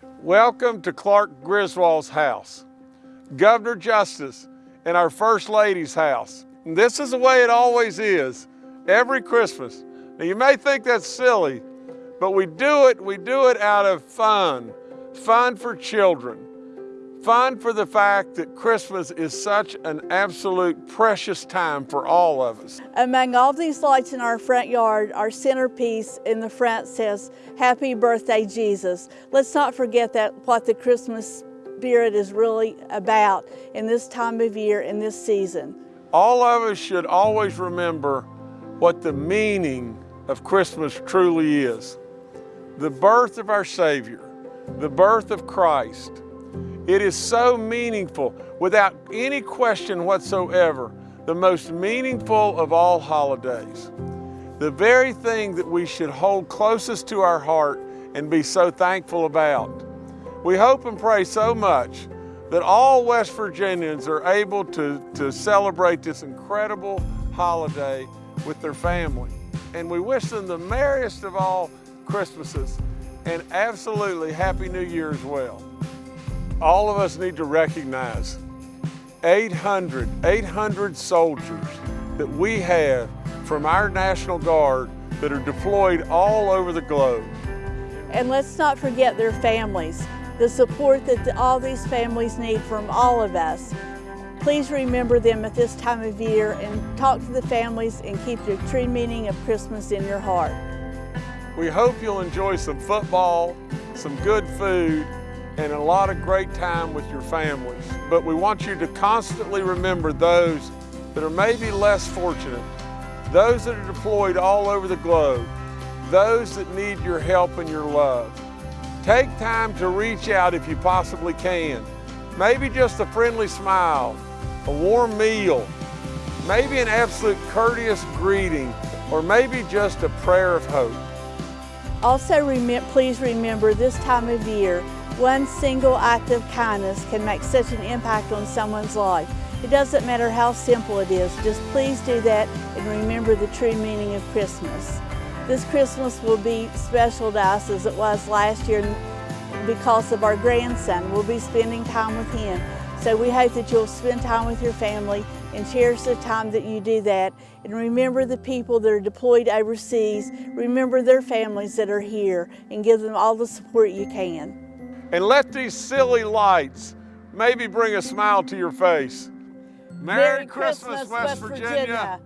Welcome to Clark Griswold's house, Governor Justice, and our First Lady's house. And this is the way it always is, every Christmas. Now you may think that's silly, but we do it, we do it out of fun, fun for children, fun for the fact that Christmas is such an absolute precious time for all of us. Among all these lights in our front yard, our centerpiece in the front says, Happy Birthday, Jesus. Let's not forget that what the Christmas spirit is really about in this time of year, in this season. All of us should always remember what the meaning of Christmas truly is. The birth of our Savior, the birth of Christ, it is so meaningful, without any question whatsoever, the most meaningful of all holidays. The very thing that we should hold closest to our heart and be so thankful about. We hope and pray so much that all West Virginians are able to, to celebrate this incredible holiday with their family. And we wish them the merriest of all Christmases and absolutely Happy New Year as well all of us need to recognize 800, 800 soldiers that we have from our National Guard that are deployed all over the globe. And let's not forget their families, the support that all these families need from all of us. Please remember them at this time of year and talk to the families and keep the true meaning of Christmas in your heart. We hope you'll enjoy some football, some good food, and a lot of great time with your families. But we want you to constantly remember those that are maybe less fortunate, those that are deployed all over the globe, those that need your help and your love. Take time to reach out if you possibly can. Maybe just a friendly smile, a warm meal, maybe an absolute courteous greeting, or maybe just a prayer of hope. Also, please remember this time of year one single act of kindness can make such an impact on someone's life. It doesn't matter how simple it is, just please do that and remember the true meaning of Christmas. This Christmas will be special to us as it was last year because of our grandson. We'll be spending time with him. So we hope that you'll spend time with your family and cherish the time that you do that. And remember the people that are deployed overseas. Remember their families that are here and give them all the support you can. And let these silly lights maybe bring a smile to your face. Merry, Merry Christmas, Christmas, West, West Virginia. Virginia.